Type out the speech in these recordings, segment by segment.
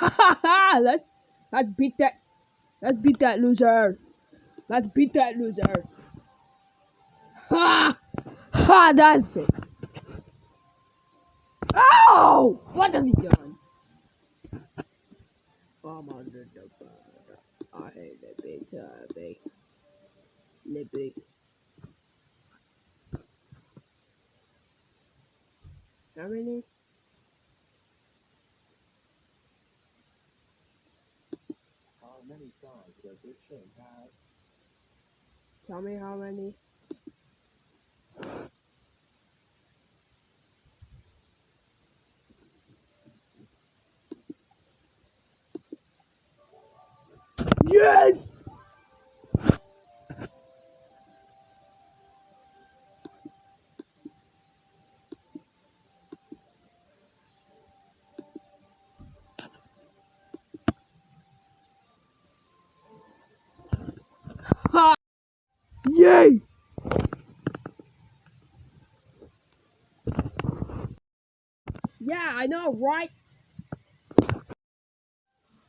let's let's beat that. Let's beat that loser. Let's beat that loser. Ha! Ha! That's it. Oh! What have you done? I'm under the bed. I hate the big baby. Nippy. How many? How many songs does this show have? Tell me how many. Yes! Yay! Yeah, I know, right?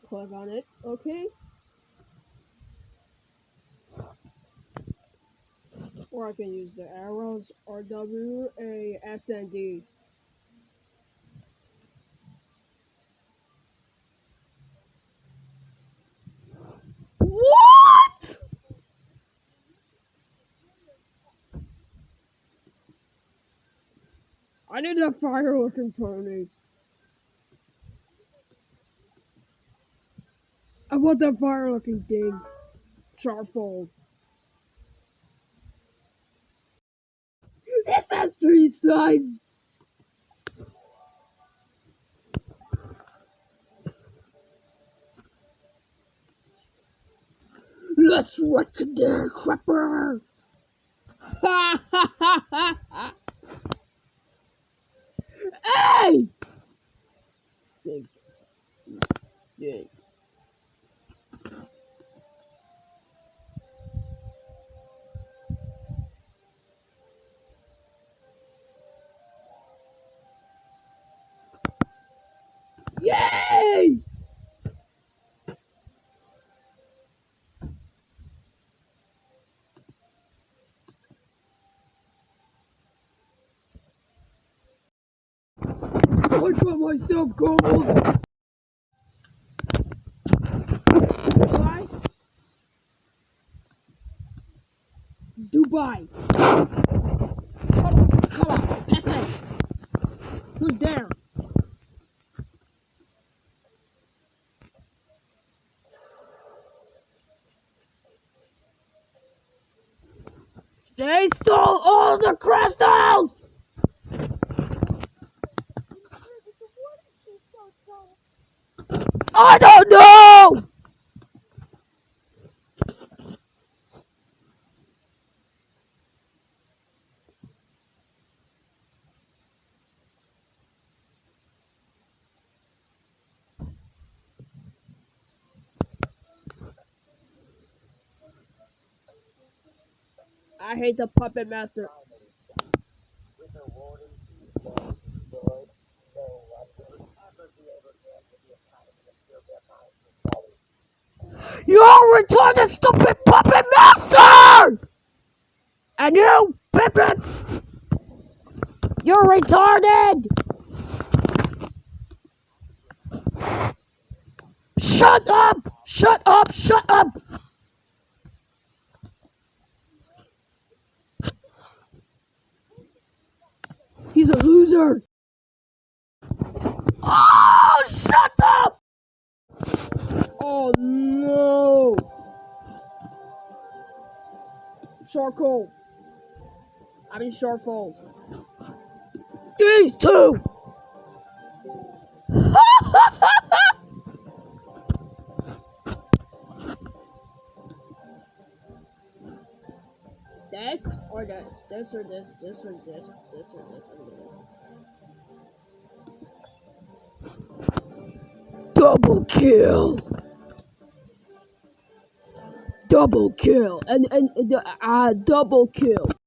Click on it, okay? Or I can use the arrows or W, A, S, and D. What? I need a fire looking pony. I want that fire looking thing. Charfold. This has three sides. Let's wreck the crapper. Ha ha ha ha I got myself gold. Dubai. Dubai. Come on, come on, Pepe. Who's there? They stole all the crystals! I don't know! I hate the puppet master. Fully You're retarded, stupid puppet master! And you, Pippin! You're retarded! Shut up! Shut up! Shut up! He's a loser! Oh, shut up! Oh no! Charcoal. I mean charcoal. These two! this or this? This or this? This or this? This or this? I'm gonna... Double kill! Double kill! And, and, uh, uh, double kill!